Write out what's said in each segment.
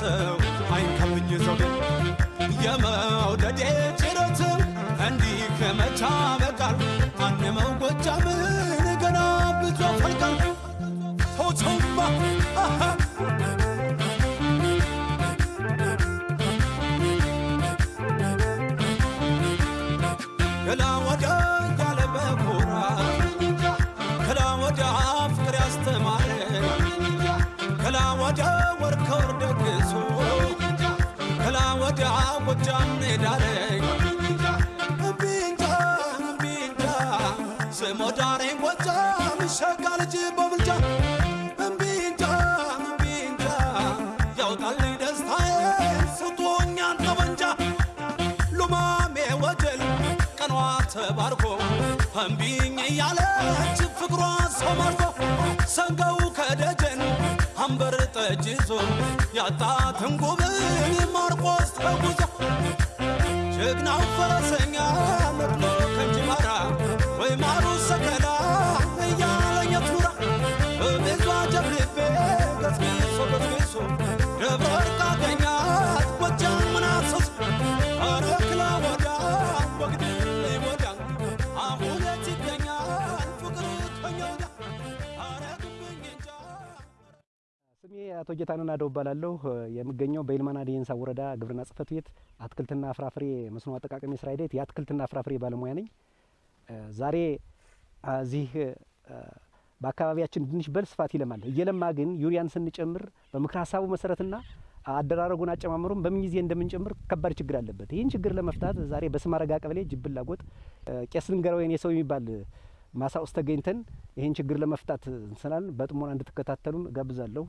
ሰው አይንከብኝ ዘውዴ የመውደዴ ጭረት እንዲህ ከመቻ በቃል አንመው ጎጃምን ገና ብዙ ፈልቃል ቶቶማ ደስታዬ ጠመንጃ ሉማሜ ወጀል ቀኗ ተባርኮ እምቢኝ እያለች ፍቅሯ ሰው ማርኮ ሰንገው ከደጀን አንበር ጠጅ ይዞ ያጣትን ጉብን ማርቆስ ተጉዞ ጀግናው ፈረሰኛ ነቅሎ ከእንጅባራ አቶ ጌታነህ ናደው እባላለሁ። የምገኘው በይልማና ዴንሳ ወረዳ ግብርና ጽሕፈት ቤት አትክልትና ፍራፍሬ መስኖ አጠቃቀም የስራ ሂደት የአትክልትና ፍራፍሬ ባለሙያ ነኝ። ዛሬ እዚህ በአካባቢያችን ድንች በስፋት ይለማል። እየለማ ግን ዩሪያን ስንጨምር በምክር ሀሳቡ መሰረትና አደራረጉን አጨማመሩን በምን ጊዜ እንደምንጨምር ከባድ ችግር አለበት። ይህን ችግር ለመፍታት ዛሬ በስማረጋ ቀበሌ ጅብላጎጥ ቄስ ልንገረው የኔ ሰው የሚባል ማሳ ውስጥ ተገኝተን ይህን ችግር ለመፍታት ስላል በጥሞና እንድትከታተሉን ጋብዛለሁ።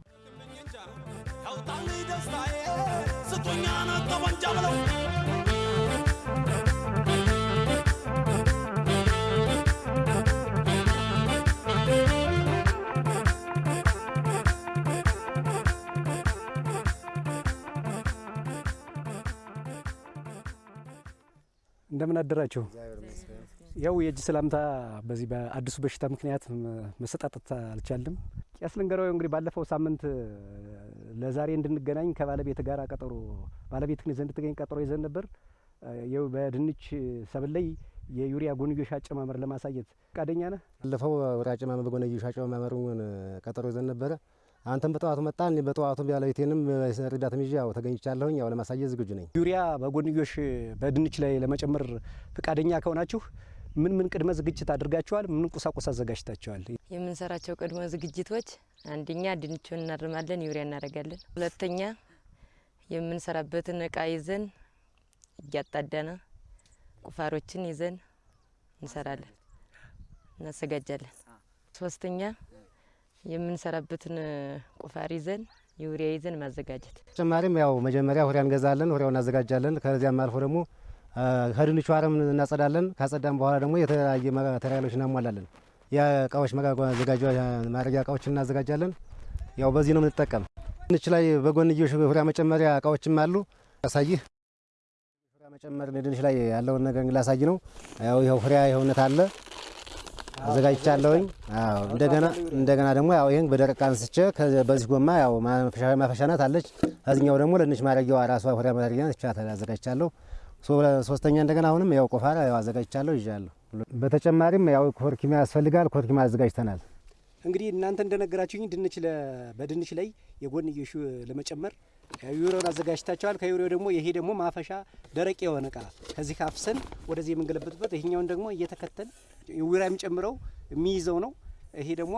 እንደምን አደራችሁ? ያው የእጅ ሰላምታ በዚህ በአዲሱ በሽታ ምክንያት መሰጣጠት አልቻልም። ቄስ ልንገረው እንግዲህ ባለፈው ሳምንት ለዛሬ እንድንገናኝ ከባለቤት ጋር ቀጠሮ ባለቤት ዘንድ ትገኝ ቀጠሮ ይዘን ነበር። ይኸው በድንች ሰብል ላይ የዩሪያ ጎንዮሽ አጨማመር ለማሳየት ፈቃደኛ ነህ? ባለፈው ወደ አጨማመር በጎንዮሽ አጨማመሩን ቀጠሮ ይዘን ነበረ። አንተም በጠዋቱ መጣ። በጠዋቱ ባለቤቴንም ረዳትም ይዤ ያው ተገኝቻለሁኝ። ያው ለማሳየት ዝግጁ ነኝ። ዩሪያ በጎንዮሽ በድንች ላይ ለመጨመር ፈቃደኛ ከሆናችሁ ምን ምን ቅድመ ዝግጅት አድርጋችኋል? ምን ቁሳቁስ አዘጋጅታችኋል? የምንሰራቸው ቅድመ ዝግጅቶች አንደኛ ድንቹን እናርማለን፣ ዩሪያ እናደርጋለን። ሁለተኛ የምንሰራበትን እቃ ይዘን እያጣዳነ ቁፋሮችን ይዘን እንሰራለን፣ እናዘጋጃለን። ሶስተኛ የምንሰራበትን ቁፋር ይዘን ዩሪያ ይዘን ማዘጋጀት። ተጨማሪም ያው መጀመሪያ ሁሪያ እንገዛለን፣ ሁሪያው እናዘጋጃለን። ከዚያም አልፎ ደግሞ ከድንቹ አረም እናጸዳለን። ካጸዳም በኋላ ደግሞ የተለያየ ማቴሪያሎች እናሟላለን። የእቃዎች ማድረጊያ እቃዎችን እናዘጋጃለን። ያው በዚህ ነው የምንጠቀም። ድንች ላይ በጎንዮሽ ሁሪያ መጨመሪያ እቃዎችም አሉ። ያሳይህ ሁሪያ መጨመር ድንች ላይ ያለውን ነገር ላሳይ ነው። ያው ይኸው ሁሪያ የሆነት አለ አዘጋጅቻለሁኝ። እንደገና እንደገና ደግሞ ያው ይሄን በደረቅ አንስቼ በዚህ ጎማ ያው ማፈሻ ናት አለች። ከዚህኛው ደግሞ ለድንች ማድረጊያዋ ራሷ ሁሪያ ማድረጊያ አዘጋጅቻለሁ። ሶስተኛ እንደገና አሁንም ያው ቆፋራ ያው አዘጋጅቻለሁ ይዣለሁ። በተጨማሪም ያው ኮርኪማ ያስፈልጋል። ኮርኪማ አዘጋጅተናል። እንግዲህ እናንተ እንደነገራችሁኝ ድንች በድንች ላይ የጎንዮሽ ለመጨመር ዩሪያውን አዘጋጅታቸዋል። ከዩሪያው ደግሞ ይሄ ደግሞ ማፈሻ ደረቅ የሆነ እቃ ከዚህ ካፍሰን ወደዚህ የምንገለበጥበት፣ ይሄኛውን ደግሞ እየተከተል ዩሪያ የሚጨምረው የሚይዘው ነው። ይሄ ደግሞ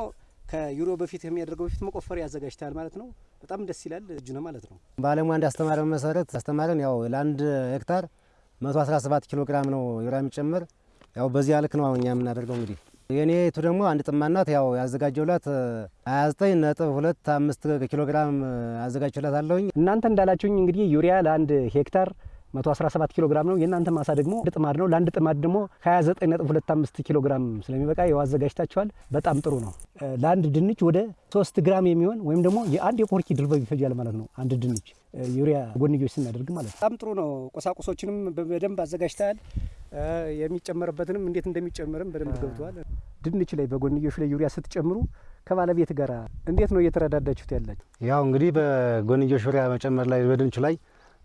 ከዩሪያው በፊት የሚያደርገው በፊት መቆፈሪያ ያዘጋጅታል ማለት ነው። በጣም ደስ ይላል። እጅ ነው ማለት ነው። ባለሙያ እንዳስተማረን መሰረት አስተማረን ያው ለአንድ ሄክታር 117 ኪሎ ግራም ነው ዩሪያ የሚጨምር። ያው በዚያ ልክ ነው እኛ የምናደርገው እንግዲህ የኔቱ ደግሞ አንድ ጥማናት ያው ያዘጋጀውላት 29 ነጥብ ሁለት አምስት ኪሎ ግራም አዘጋጅላት አለሁኝ። እናንተ እንዳላችሁኝ እንግዲህ ዩሪያ ለአንድ ሄክታር 117 ኪሎ ግራም ነው። የእናንተ ማሳ ደግሞ አንድ ጥማድ ነው። ለአንድ ጥማድ ደግሞ 29.25 ኪሎ ግራም ስለሚበቃ ያው አዘጋጅታችኋል። በጣም ጥሩ ነው። ለአንድ ድንች ወደ 3 ግራም የሚሆን ወይም ደግሞ የአንድ የኮርኪ ድርበብ ይፈጃል ማለት ነው። አንድ ድንች ዩሪያ ጎንዮሽ ስናደርግ ማለት ነው። በጣም ጥሩ ነው። ቁሳቁሶችንም በደንብ አዘጋጅተሃል። የሚጨመርበትንም እንዴት እንደሚጨመርም በደንብ ገብተዋል። ድንች ላይ በጎንዮሽ ላይ ዩሪያ ስትጨምሩ ከባለቤት ጋር እንዴት ነው እየተረዳዳችሁት ያላችሁ? ያው እንግዲህ በጎንዮሽ ዩሪያ መጨመር ላይ በድንቹ ላይ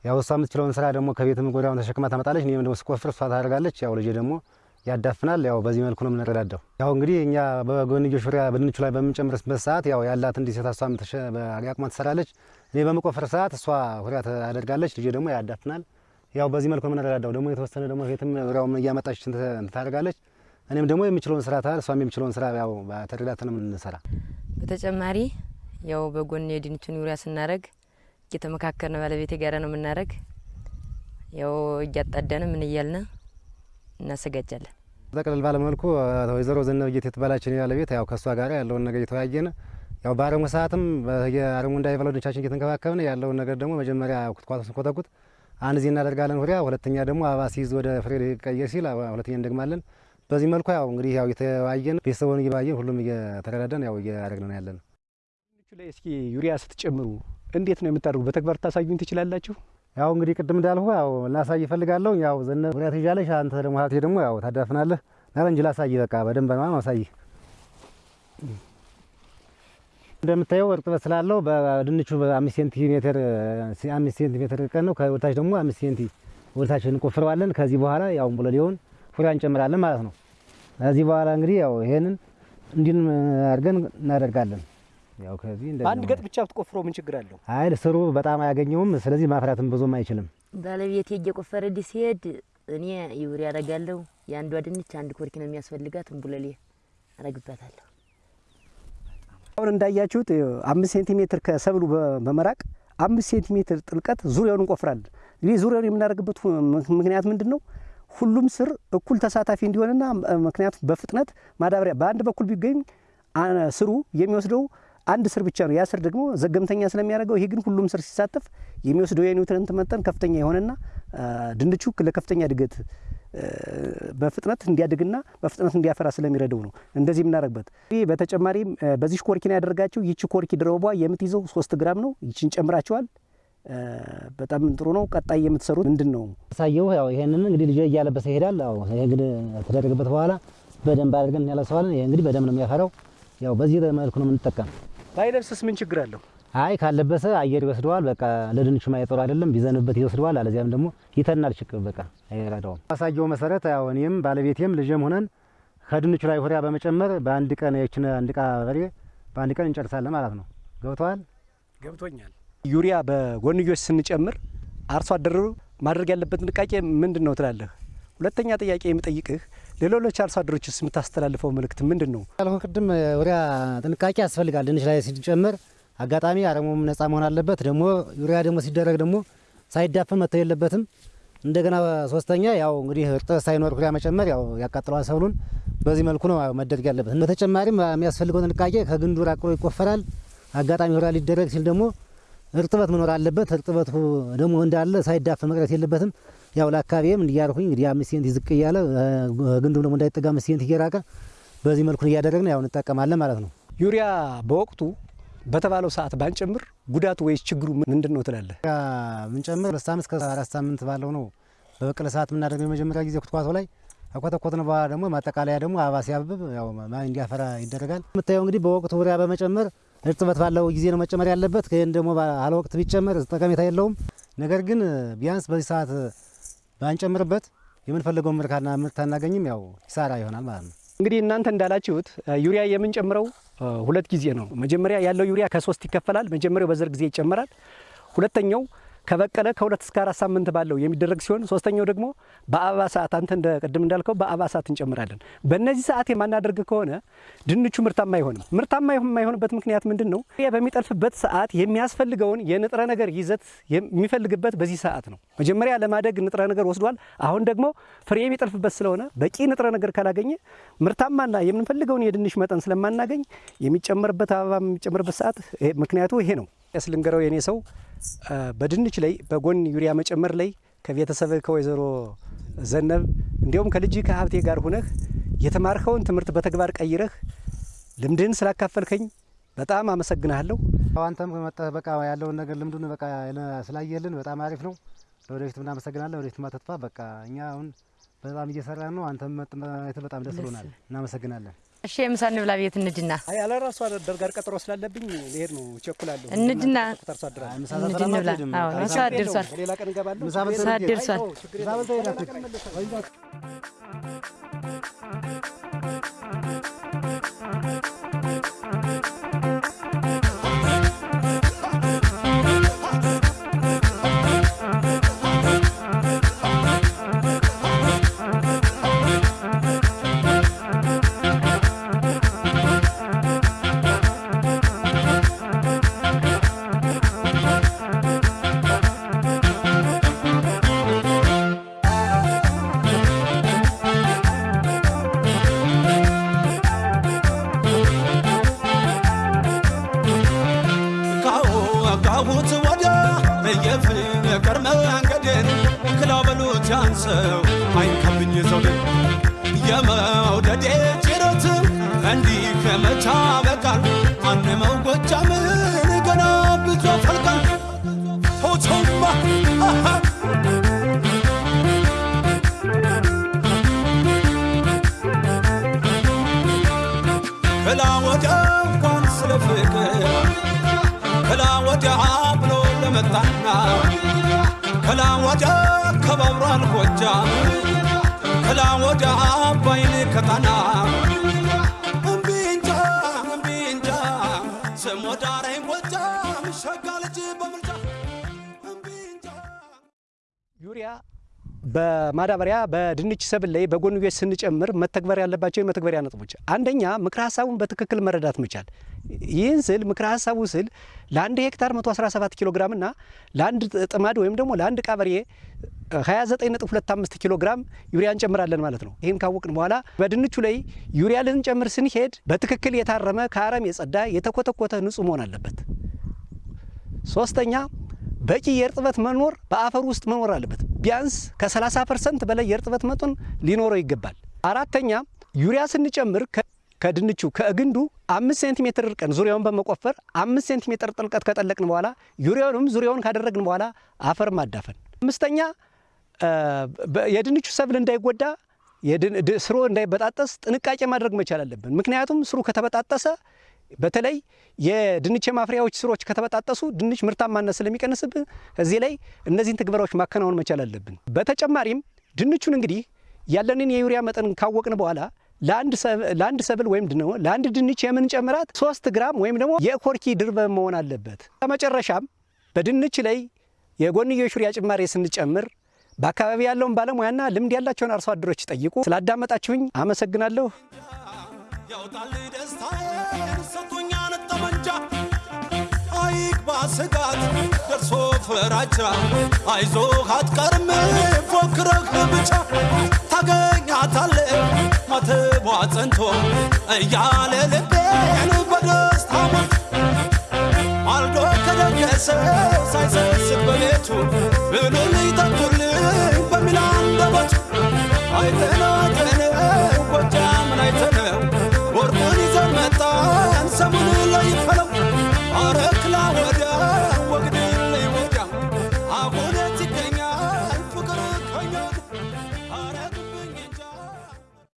ያው እሷ የምትችለውን ስራ ደግሞ ከቤትም ጎዳውን ተሸክማ ታመጣለች። እኔም ደግሞ ስቆፍር እሷ ታደርጋለች። ያው ልጄ ደግሞ ያዳፍናል። ያው በዚህ መልኩ ነው የምንረዳዳው። ያው እንግዲህ እኛ በጎንዮሽ ዙሪያ በድንቹ ላይ በምንጨምርበት ሰዓት ያው ያላት እንዲህ ሴት እሷ አቅሟ ትሰራለች። እኔ በመቆፈር ሰዓት እሷ ሁሪያ ታደርጋለች። ልጄ ደግሞ ያዳፍናል። ያው በዚህ መልኩ ነው የምንረዳዳው። ደግሞ የተወሰነ ደግሞ ቤትም ዙሪያውም እያመጣች ታደርጋለች። እኔም ደግሞ የምችለውን ስራ ታል እሷም የምችለውን ስራ ያው ተረዳተን የምንሰራ በተጨማሪ ያው በጎን የድንቹን ዩሪያ ስናደርግ እየተመካከርን ባለቤቴ ጋር ነው የምናደርግ። ያው እያጣዳን ምን እያልን እናዘጋጃለን። ጠቅለል ባለመልኩ ወይዘሮ ዘነበ ጌት የተባላችን ባለቤት ያው ከእሷ ጋር ያለውን ነገር እየተወያየን ያው በአረሙ ሰዓትም የአረሙ እንዳይበላው ድንቻችን እየተንከባከብን ያለውን ነገር ደግሞ መጀመሪያ ኩትኳቶ ስንኮተኩት አንድ ዚህ እናደርጋለን ሁሪያ፣ ሁለተኛ ደግሞ አበባ ሲይዝ ወደ ፍሬ ሊቀየር ሲል ሁለተኛ እንደግማለን። በዚህ መልኩ ያው እንግዲህ ያው እየተወያየን ቤተሰቡን እየባየን ሁሉም እየተረዳደን ያው እያደረግን ነው ያለን። እስኪ ዩሪያ ስትጨምሩ እንዴት ነው የምታደርጉ? በተግባር ታሳዩኝ ትችላላችሁ? ያው እንግዲህ ቅድም እንዳልሁ ያው ላሳይ እፈልጋለሁ። ያው ዘነበ ዩሪያ ትይዣለሽ፣ አንተ ደግሞ ሀብቴ ደግሞ ያው ታዳፍናለህ። ናለ እንጂ ላሳይ በቃ በደንብ ነው ማሳይ። እንደምታየው እርጥበት ስላለው በድንቹ በአምስት ሴንቲሜትር አምስት ሴንቲሜትር ቀን ነው። ከወደታች ደግሞ አምስት ሴንቲ ወደታች እንቆፍረዋለን። ከዚህ በኋላ ያው እንቡለሌውን ዩሪያ እንጨምራለን ማለት ነው። ከዚህ በኋላ እንግዲህ ያው ይሄንን እንዲን አድርገን እናደርጋለን። ያው ከዚህ እንደዚህ በአንድ ነው። ገጥ ብቻ ብትቆፍሮ ምን ችግር አለው? አይ ስሩ በጣም አያገኘውም። ስለዚህ ማፍራትም ብዙም አይችልም። ባለቤቴ እየቆፈረልኝ ሲሄድ እኔ ዩሪያ አረጋለሁ። የአንዷ ድንች አንድ ኮርኪ ነው የሚያስፈልጋት። እንቡለሌ አረግባታለሁ። አሁን እንዳያችሁት አምስት ሴንቲሜትር ከሰብሉ በ- በመራቅ አምስት ሴንቲሜትር ጥልቀት ዙሪያውን እንቆፍራለን። እንግዲህ ዙሪያውን የምናደርግበት ምክንያት ምንድን ነው? ሁሉም ስር እኩል ተሳታፊ እንዲሆንና ምክንያቱም በፍጥነት ማዳበሪያ በአንድ በኩል ቢገኝ አ- ስሩ የሚወስደው አንድ ስር ብቻ ነው። ያ ስር ደግሞ ዘገምተኛ ስለሚያደርገው፣ ይሄ ግን ሁሉም ስር ሲሳተፍ የሚወስደው የ nutrient መጠን ከፍተኛ የሆነና ድንቹ ለከፍተኛ እድገት በፍጥነት እንዲያድግና በፍጥነት እንዲያፈራ ስለሚረዳው ነው እንደዚህ የምናደርግበት። ይህ በተጨማሪም በዚህ ኮርኪን ያደረጋቸው ይቺ ኮርኪ ድረቧ የምትይዘው ሶስት ግራም ነው። ይችን ጨምራቸዋል። በጣም ጥሩ ነው። ቀጣይ የምትሰሩት ምንድን ነው? ሳየው ያው ይሄንን እንግዲህ ልጅ እያለበሰ ይሄዳል። ያው ይሄ እንግዲህ ከተደረገበት በኋላ በደንብ አድርገን እናለብሰዋለን። ይሄ እንግዲህ በደንብ ነው የሚያፈራው። ያው በዚህ መልኩ ነው የምንጠቀም። ባይለብስስ ምን ችግር አለው? አይ ካለበሰ አየር ይወስደዋል። በቃ ለድንቹ ማይጠሩ አይደለም። ቢዘንብበት ይወስደዋል። አለዚያም ደግሞ ይተናል። ችግር በቃ አይረዳውም። ማሳየው መሰረት ያው እኔም ባለቤቴም ልጅም ሆነን ከድንቹ ላይ ሁሪያ በመጨመር በአንድ ቀን የችን አንድ ቃ በሬ በአንድ ቀን እንጨርሳለን ማለት ነው። ገብተዋል። ገብቶኛል። ዩሪያ በጎንዮሽ ስንጨምር አርሶ አደሩ ማድረግ ያለበት ጥንቃቄ ምንድን ነው ትላለህ? ሁለተኛ ጥያቄ የምጠይቅህ ለሌሎች አርሶ አደሮችስ የምታስተላልፈው መልእክት ምንድን ነው? ያልኩ ቅድም ዩሪያ ጥንቃቄ ያስፈልጋል። ድንች ላይ ሲጨመር አጋጣሚ አረሙም ነጻ መሆን አለበት። ደግሞ ዩሪያ ደግሞ ሲደረግ ደግሞ ሳይዳፈን መተው የለበትም። እንደገና ሶስተኛ ያው እንግዲህ እርጥበት ሳይኖር ዩሪያ መጨመር ያው ያቃጥለዋል ሰብሉን። በዚህ መልኩ ነው መደረግ ያለበት። በተጨማሪም የሚያስፈልገው ጥንቃቄ ከግንዱ ራቅ ይቆፈራል። አጋጣሚ ዩሪያ ሊደረግ ሲል ደግሞ እርጥበት መኖር አለበት። እርጥበቱ ደግሞ እንዳለ ሳይዳፈን መቅረት የለበትም። ያው ለአካባቢም እንዲያርኩኝ እንግዲህ አምስት ሴንት ዝቅ እያለ ግንዱ ደግሞ እንዳይጠጋ አምስት ሴንት እየራቀ በዚህ መልኩ እያደረግን ያው እንጠቀማለን ማለት ነው። ዩሪያ በወቅቱ በተባለው ሰዓት ባንጨምር ጉዳቱ ወይስ ችግሩ ምንድን ነው ትላለህ? ምንጨምር ሁለት ሳምንት እስከ አራት ሳምንት ባለው ነው በበቀለ ሰዓት የምናደርገው የመጀመሪያ ጊዜ ኩትኳቶ ላይ ከኮተኮትን በኋላ ደግሞ ማጠቃለያ ደግሞ አበባ ሲያብብ ያው እንዲያፈራ ይደረጋል። የምታየው እንግዲህ በወቅቱ ዩሪያ በመጨመር እርጥበት ባለው ጊዜ ነው መጨመር ያለበት። ይህን ደግሞ ባለ ወቅት ቢጨመር ጠቀሜታ የለውም። ነገር ግን ቢያንስ በዚህ ሰዓት ባንጨምርበት የምንፈልገውን ምርካና ምርት አናገኝም። ያው ኪሳራ ይሆናል ማለት ነው። እንግዲህ እናንተ እንዳላችሁት ዩሪያ የምንጨምረው ሁለት ጊዜ ነው። መጀመሪያ ያለው ዩሪያ ከሶስት ይከፈላል። መጀመሪያው በዘር ጊዜ ይጨመራል። ሁለተኛው ከበቀለ ከሁለት እስከ አራት ሳምንት ባለው የሚደረግ ሲሆን ሶስተኛው ደግሞ በአበባ ሰዓት አንተ እንደ ቅድም እንዳልከው በአበባ ሰዓት እንጨምራለን። በእነዚህ ሰዓት የማናደርግ ከሆነ ድንቹ ምርታማ አይሆንም። ምርታማ የማይሆንበት ምክንያት ምንድን ነው? በሚጠልፍበት ሰዓት የሚያስፈልገውን የንጥረ ነገር ይዘት የሚፈልግበት በዚህ ሰዓት ነው። መጀመሪያ ለማደግ ንጥረ ነገር ወስዷል። አሁን ደግሞ ፍሬ የሚጠልፍበት ስለሆነ በቂ ንጥረ ነገር ካላገኘ ምርታማና የምንፈልገውን የድንች መጠን ስለማናገኝ የሚጨመርበት አበባ የሚጨመርበት ሰዓት ምክንያቱ ይሄ ነው። ያስልንገረው የኔ ሰው በድንች ላይ በጎን ዩሪያ መጨመር ላይ ከቤተሰብ ከወይዘሮ ዘነብ እንዲሁም ከልጅ ከሀብቴ ጋር ሁነህ የተማርከውን ትምህርት በተግባር ቀይረህ ልምድህን ስላካፈልከኝ በጣም አመሰግናለሁ። ያው አንተም ከመጣህ በቃ ያለውን ነገር ልምዱን በቃ ስላየልን በጣም አሪፍ ነው። ለወደፊት እናመሰግናለን። ወደፊት ማተጥፋ በቃ እኛ አሁን በጣም እየሰራን ነው። አንተም መጥተህ በጣም ደስ ብሎናል። እናመሰግናለን። እሺ የምሳ እንብላ ቤት እንድና አይ አለ ራሱ አደር ጋር ቀጠሮ ስላለብኝ ልሄድ ነው፣ እቸኩላለሁ። እንድና አርሶ አደር ምሳ እንብላ።? አዎ ሰዓት ደርሷል። ሌላ ቀን እገባለሁ። ምሳ? ደርሷል። ምሳ የለውም። ለመጣና ከላ ወዲያ ከባብሯል ጎጃም ከላ ወዲያ አባይን ከጣና በማዳበሪያ በድንች ሰብል ላይ በጎንዮሽ ስንጨምር መተግበር ያለባቸው የመተግበሪያ ነጥቦች፣ አንደኛ ምክረ ሀሳቡን በትክክል መረዳት መቻል። ይህን ስል ምክረ ሀሳቡ ስል ለአንድ ሄክታር 117 ኪሎ ግራም እና ለአንድ ጥማድ ወይም ደግሞ ለአንድ ቃበሬ 29.25 ኪሎ ግራም ዩሪያ እንጨምራለን ማለት ነው። ይህን ካወቅን በኋላ በድንቹ ላይ ዩሪያ ልንጨምር ስንሄድ በትክክል የታረመ ከአረም የጸዳ የተኮተኮተ ንጹህ መሆን አለበት። ሶስተኛ በቂ የእርጥበት መኖር በአፈር ውስጥ መኖር አለበት። ቢያንስ ከ30 ፐርሰንት በላይ የእርጥበት መጠን ሊኖረው ይገባል። አራተኛ ዩሪያ ስንጨምር ከድንቹ ከግንዱ አምስት ሴንቲሜትር ርቀን ዙሪያውን በመቆፈር አምስት ሴንቲሜትር ጥልቀት ከጠለቅን በኋላ ዩሪያውንም ዙሪያውን ካደረግን በኋላ አፈር ማዳፈን። አምስተኛ የድንቹ ሰብል እንዳይጎዳ ስሩ እንዳይበጣጠስ ጥንቃቄ ማድረግ መቻል አለብን። ምክንያቱም ስሩ ከተበጣጠሰ በተለይ የድንች የማፍሪያዎች ስሮች ከተበጣጠሱ ድንች ምርታማነት ስለሚቀንስብን እዚህ ላይ እነዚህን ትግበራዎች ማከናወን መቻል አለብን። በተጨማሪም ድንቹን እንግዲህ ያለንን የዩሪያ መጠን ካወቅን በኋላ ለአንድ ሰብ- ለአንድ ሰብል ወይም ለአንድ ድንች የምንጨምራት ሶስት ግራም ወይም ደግሞ የኮርኪ ድርበ መሆን አለበት። በመጨረሻም በድንች ላይ የጎንዮሽ ዩሪያ ጭማሪ ስንጨምር በአካባቢ ያለውን ባለሙያና ልምድ ያላቸውን አርሶ አደሮች ጠይቁ። ስላዳመጣችሁኝ አመሰግናለሁ። ያውጣል ደስታዬን ሰጥቶኛል ጠመንጃ። አይግባ ስጋት ደርሶ ፍራቻ አይዞ አትቀርም ፎክረህ ብቻ። ታገኛታለ ማትቧ ጸንቶ። እያለ ልቤን በደስታ ማልዶ ከደገሰ ሳይሰስት በቤቱ። ብሉልኝ ጠጡልኝ በሚል አንደበቱ። አይተነ